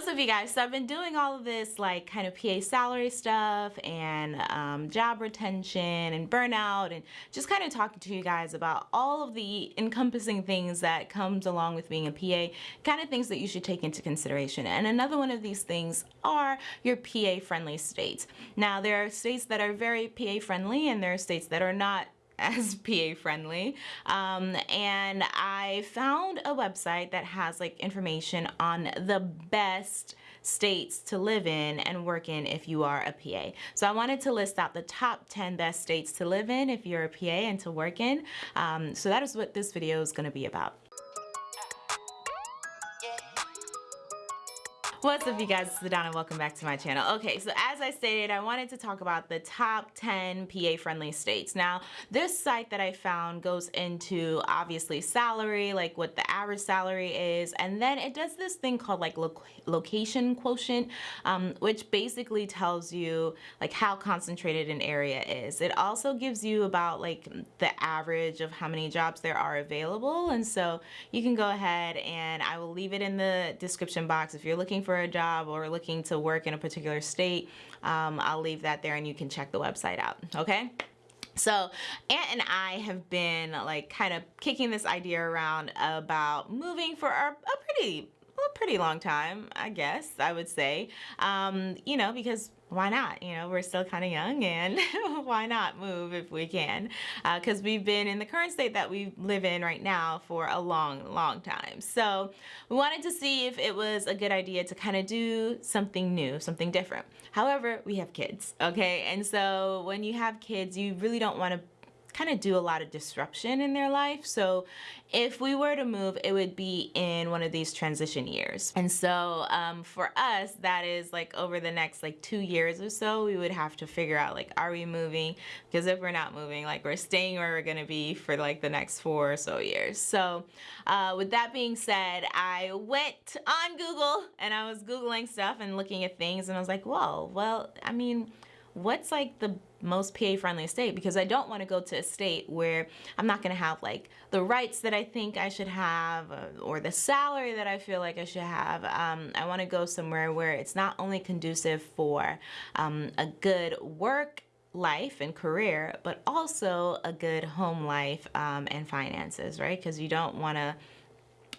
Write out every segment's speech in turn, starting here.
What's up you guys? So I've been doing all of this like kind of PA salary stuff and um, job retention and burnout and just kind of talking to you guys about all of the encompassing things that comes along with being a PA, kind of things that you should take into consideration. And another one of these things are your PA friendly states. Now there are states that are very PA friendly and there are states that are not as PA friendly. Um, and I found a website that has like information on the best states to live in and work in if you are a PA. So I wanted to list out the top 10 best states to live in if you're a PA and to work in. Um, so that is what this video is going to be about. What's up you guys, it's Ladonna, welcome back to my channel. Okay, so as I stated, I wanted to talk about the top 10 PA friendly states. Now, this site that I found goes into obviously salary, like what the average salary is, and then it does this thing called like lo location quotient, um, which basically tells you like how concentrated an area is. It also gives you about like the average of how many jobs there are available, and so you can go ahead and I will leave it in the description box if you're looking for for a job or looking to work in a particular state, um, I'll leave that there and you can check the website out, okay? So Aunt and I have been like kind of kicking this idea around about moving for a, a pretty a pretty long time, I guess I would say. Um, you know, because why not? You know, we're still kind of young and why not move if we can? Because uh, we've been in the current state that we live in right now for a long, long time. So we wanted to see if it was a good idea to kind of do something new, something different. However, we have kids, okay? And so when you have kids, you really don't want to kind of do a lot of disruption in their life. So if we were to move, it would be in one of these transition years. And so um, for us, that is like over the next like two years or so, we would have to figure out like, are we moving? Because if we're not moving, like we're staying where we're gonna be for like the next four or so years. So uh, with that being said, I went on Google and I was Googling stuff and looking at things and I was like, whoa, well, I mean, what's like the most PA friendly state because I don't want to go to a state where I'm not going to have like the rights that I think I should have uh, or the salary that I feel like I should have. Um, I want to go somewhere where it's not only conducive for um, a good work life and career, but also a good home life um, and finances, right? Because you don't want to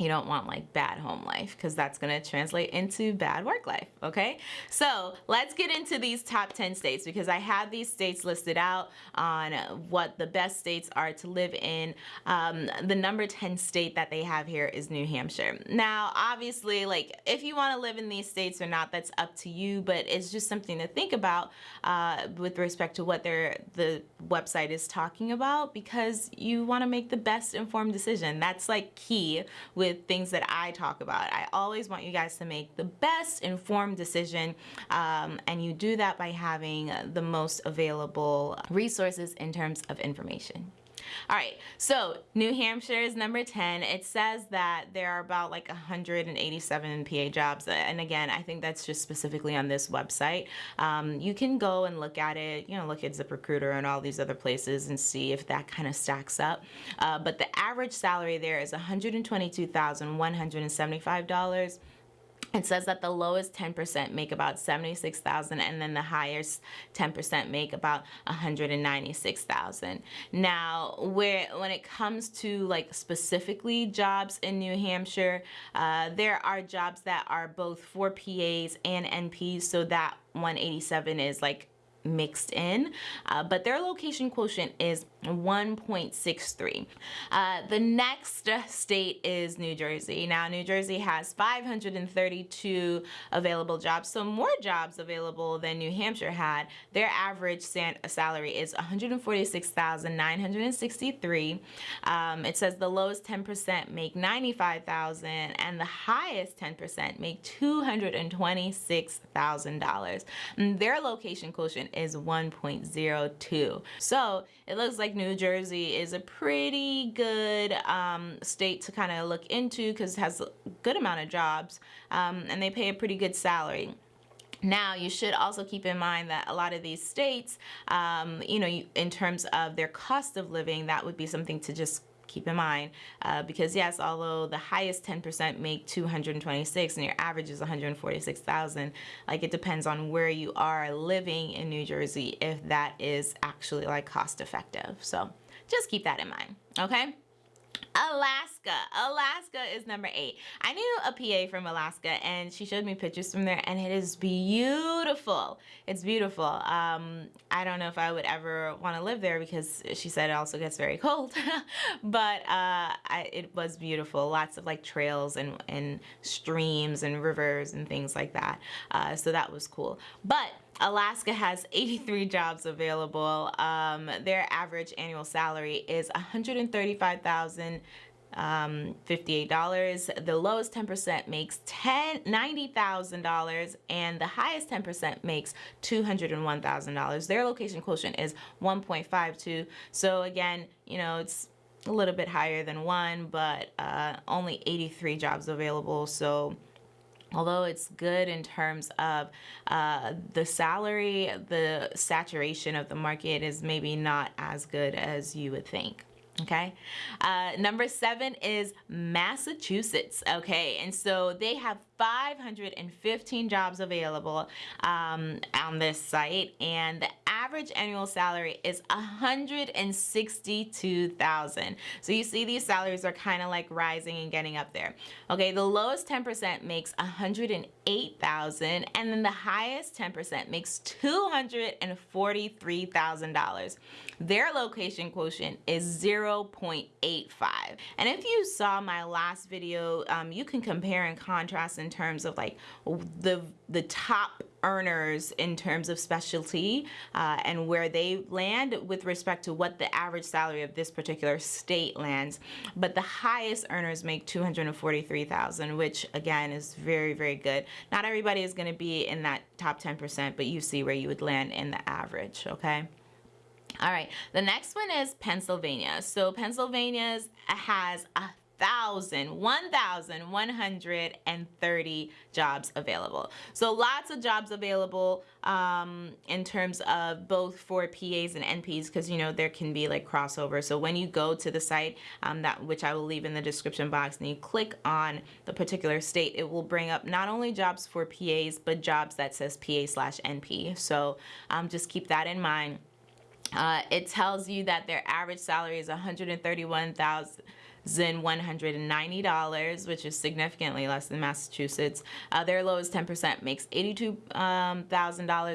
you don't want like bad home life because that's going to translate into bad work life okay? So let's get into these top 10 states because I have these states listed out on what the best states are to live in. Um, the number 10 state that they have here is New Hampshire. Now obviously like if you want to live in these states or not that's up to you but it's just something to think about uh, with respect to what the website is talking about because you want to make the best informed decision. That's like key with with things that I talk about. I always want you guys to make the best informed decision um, and you do that by having the most available resources in terms of information. All right, so New Hampshire is number 10. It says that there are about like 187 PA jobs. And again, I think that's just specifically on this website. Um, you can go and look at it, you know, look at ZipRecruiter and all these other places and see if that kind of stacks up. Uh, but the average salary there is $122,175. It says that the lowest 10% make about 76,000 and then the highest 10% make about 196,000. Now, where when it comes to like specifically jobs in New Hampshire, uh, there are jobs that are both for PAs and NPs, so that 187 is like mixed in, uh, but their location quotient is 1.63. Uh, the next state is New Jersey. Now, New Jersey has 532 available jobs, so more jobs available than New Hampshire had. Their average salary is 146,963. Um, it says the lowest 10% make 95,000 and the highest 10% make $226,000. Their location quotient is 1.02. So it looks like New Jersey is a pretty good um, state to kind of look into because it has a good amount of jobs um, and they pay a pretty good salary. Now, you should also keep in mind that a lot of these states, um, you know, in terms of their cost of living, that would be something to just keep in mind uh, because yes, although the highest 10% make 226 and your average is 146,000, like it depends on where you are living in New Jersey if that is actually like cost effective. So just keep that in mind, okay? Alaska. Alaska is number eight. I knew a PA from Alaska and she showed me pictures from there and it is beautiful. It's beautiful. Um, I don't know if I would ever want to live there because she said it also gets very cold, but uh, I, it was beautiful. Lots of like trails and, and streams and rivers and things like that. Uh, so that was cool. But Alaska has 83 jobs available. Um, their average annual salary is 135,000 um, $58. The lowest 10% makes ten ninety thousand dollars and the highest 10% makes $201,000. Their location quotient is 1.52. So again, you know, it's a little bit higher than one, but uh, only 83 jobs available. So although it's good in terms of uh, the salary, the saturation of the market is maybe not as good as you would think okay? Uh, number seven is Massachusetts okay? And so they have 515 jobs available um, on this site and the average annual salary is 162,000 so you see these salaries are kind of like rising and getting up there. Okay the lowest 10% makes 108,000 and then the highest 10% makes $243,000 their location quotient is 0.85 and if you saw my last video um, you can compare and contrast in terms of like the the top earners in terms of specialty uh, and where they land with respect to what the average salary of this particular state lands. But the highest earners make 243,000, which again is very, very good. Not everybody is going to be in that top 10%, but you see where you would land in the average, okay? All right, the next one is Pennsylvania. So Pennsylvania has a 1,130 jobs available. So lots of jobs available um, in terms of both for PAs and NPs because you know there can be like crossover. So when you go to the site um, that which I will leave in the description box and you click on the particular state, it will bring up not only jobs for PAs but jobs that says PA slash NP. So um, just keep that in mind. Uh, it tells you that their average salary is 131,000 $190, which is significantly less than Massachusetts. Uh, their lowest 10% makes $82,000. Um,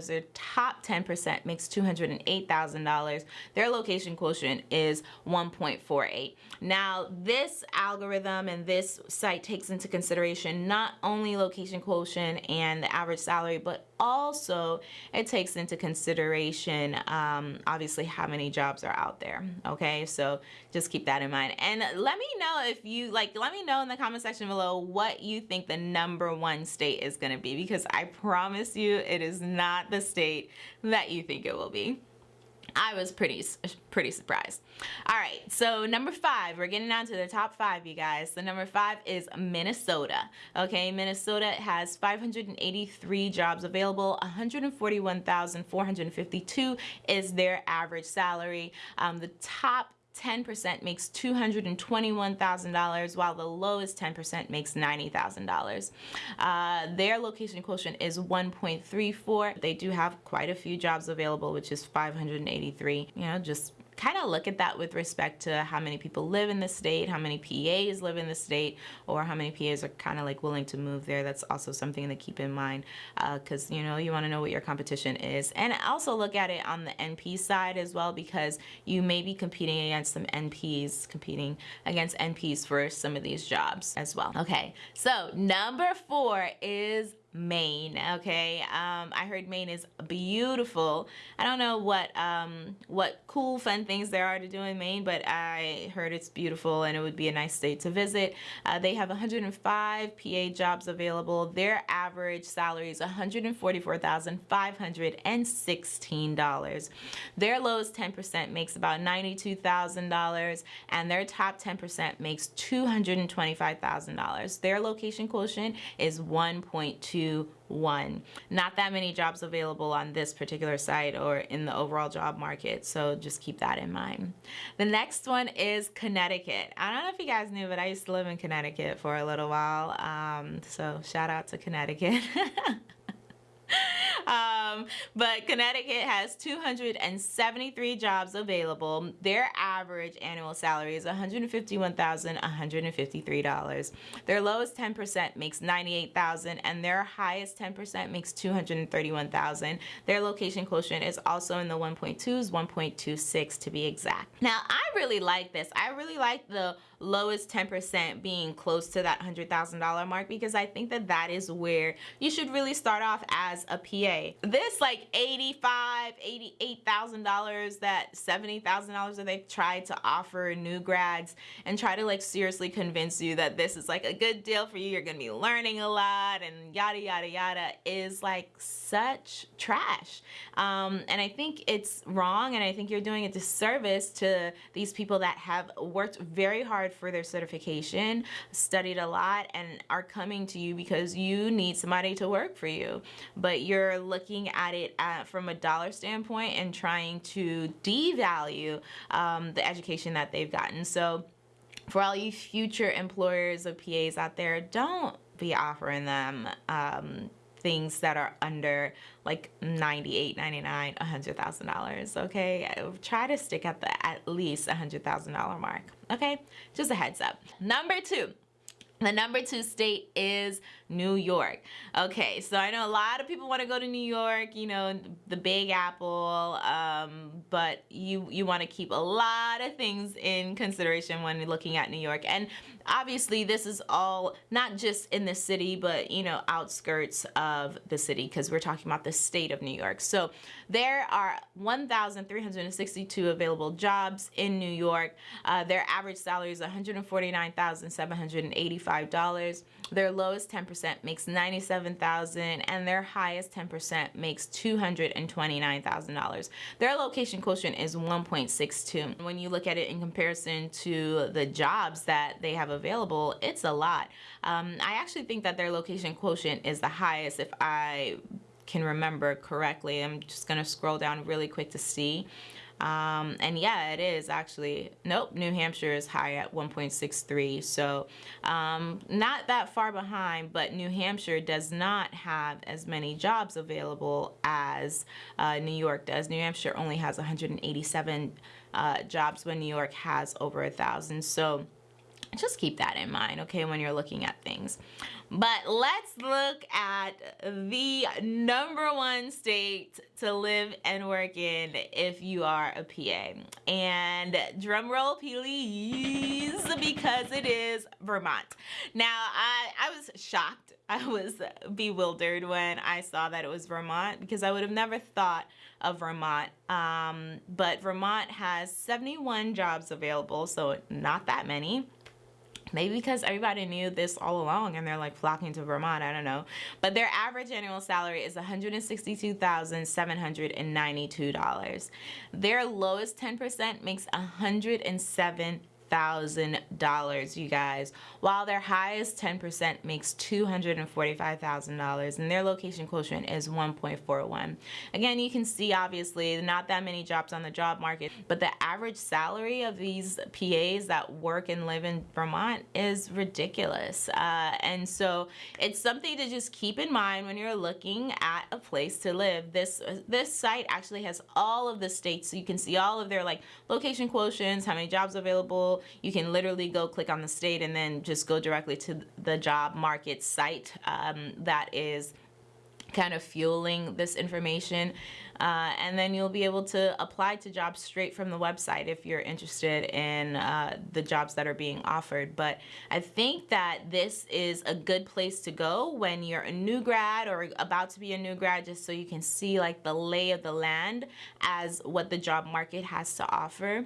their top 10% makes $208,000. Their location quotient is 1.48. Now, this algorithm and this site takes into consideration not only location quotient and the average salary, but also it takes into consideration um, obviously how many jobs are out there okay so just keep that in mind and let me know if you like let me know in the comment section below what you think the number one state is going to be because I promise you it is not the state that you think it will be I was pretty pretty surprised. All right, so number five, we're getting down to the top five, you guys. The number five is Minnesota. Okay, Minnesota has 583 jobs available. 141,452 is their average salary. Um, the top 10% makes $221,000 while the lowest 10% makes $90,000. Uh, their location quotient is 1.34. They do have quite a few jobs available, which is 583. You know, just kind of look at that with respect to how many people live in the state, how many PAs live in the state, or how many PAs are kind of like willing to move there. That's also something to keep in mind because, uh, you know, you want to know what your competition is. And also look at it on the NP side as well because you may be competing against some NPs, competing against NPs for some of these jobs as well. Okay, so number four is Maine okay? Um, I heard Maine is beautiful. I don't know what um, what cool fun things there are to do in Maine but I heard it's beautiful and it would be a nice state to visit. Uh, they have 105 PA jobs available. Their average salary is $144,516 their lowest 10% makes about $92,000 and their top 10% makes $225,000 their location quotient is 1.2 121. Not that many jobs available on this particular site or in the overall job market, so just keep that in mind. The next one is Connecticut. I don't know if you guys knew, but I used to live in Connecticut for a little while, um, so shout out to Connecticut. um, but Connecticut has 273 jobs available. Their average annual salary is $151,153. Their lowest 10% makes 98,000 and their highest 10% makes 231,000. Their location quotient is also in the 1.2s, 1.26 to be exact. Now, I really like this. I really like the lowest 10% being close to that $100,000 mark because I think that that is where you should really start off as a PA. This like 85, $88,000, that $70,000 that they've tried to offer new grads and try to like seriously convince you that this is like a good deal for you, you're gonna be learning a lot and yada yada yada is like such trash. Um, and I think it's wrong and I think you're doing a disservice to these people that have worked very hard for their certification, studied a lot, and are coming to you because you need somebody to work for you. But you're looking at it at, from a dollar standpoint and trying to devalue um, the education that they've gotten. So for all you future employers of PAs out there, don't be offering them um, things that are under like 98 99 100 thousand dollars okay? Try to stick at the at least a hundred thousand dollar mark okay? Just a heads up. Number two the number two state is New York. Okay, so I know a lot of people want to go to New York, you know, the Big Apple, um, but you you want to keep a lot of things in consideration when looking at New York. And obviously, this is all not just in the city, but you know, outskirts of the city because we're talking about the state of New York. So there are 1,362 available jobs in New York. Uh, their average salary is $149,785. Their lowest 10% makes 97,000 and their highest 10% makes $229,000. Their location quotient is 1.62. When you look at it in comparison to the jobs that they have available, it's a lot. Um, I actually think that their location quotient is the highest if I can remember correctly. I'm just gonna scroll down really quick to see. Um, and yeah, it is actually, nope, New Hampshire is high at 1.63. So um, not that far behind, but New Hampshire does not have as many jobs available as uh, New York does. New Hampshire only has 187 uh, jobs when New York has over a thousand. So just keep that in mind, okay, when you're looking at things. But let's look at the number one state to live and work in if you are a PA. And drum roll please, because it is Vermont. Now, I, I was shocked. I was bewildered when I saw that it was Vermont because I would have never thought of Vermont. Um, but Vermont has 71 jobs available, so not that many. Maybe because everybody knew this all along and they're like flocking to Vermont, I don't know. But their average annual salary is $162,792. Their lowest 10% makes 107 $145,000, you guys, while their highest 10% makes $245,000 and their location quotient is 1.41. Again, you can see obviously not that many jobs on the job market, but the average salary of these PAs that work and live in Vermont is ridiculous. Uh, and so it's something to just keep in mind when you're looking at a place to live. This, this site actually has all of the states, so you can see all of their like location quotients, how many jobs available, you can literally go click on the state and then just go directly to the job market site um, that is kind of fueling this information. Uh, and then you'll be able to apply to jobs straight from the website if you're interested in uh, the jobs that are being offered. But I think that this is a good place to go when you're a new grad or about to be a new grad just so you can see like the lay of the land as what the job market has to offer.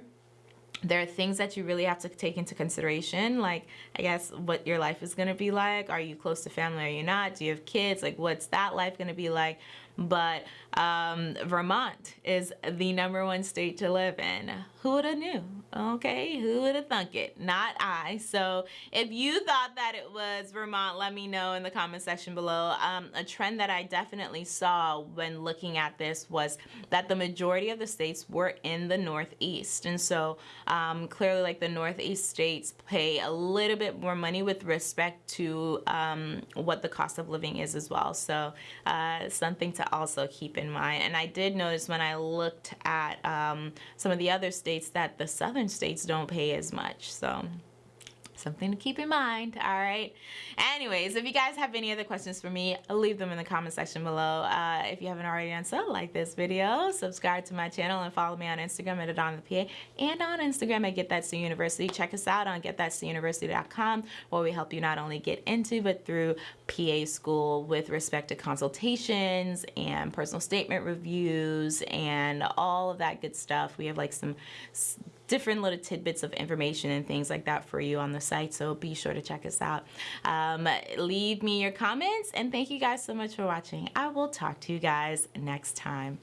There are things that you really have to take into consideration like i guess what your life is going to be like. Are you close to family are you not? Do you have kids? Like what's that life going to be like but um, Vermont is the number one state to live in. Who would have knew? Okay, who would have thunk it? Not I. So if you thought that it was Vermont, let me know in the comment section below. Um, a trend that I definitely saw when looking at this was that the majority of the states were in the Northeast. And so um, clearly like the Northeast states pay a little bit more money with respect to um, what the cost of living is as well. So uh, something to also keep in mind. And I did notice when I looked at um, some of the other states that the southern states don't pay as much. So something to keep in mind all right? Anyways if you guys have any other questions for me leave them in the comment section below. Uh, if you haven't already done so like this video subscribe to my channel and follow me on instagram at PA and on instagram at get that to university. Check us out on getthatuniversity.com where we help you not only get into but through PA school with respect to consultations and personal statement reviews and all of that good stuff. We have like some different little tidbits of information and things like that for you on the site. So be sure to check us out. Um, leave me your comments and thank you guys so much for watching. I will talk to you guys next time.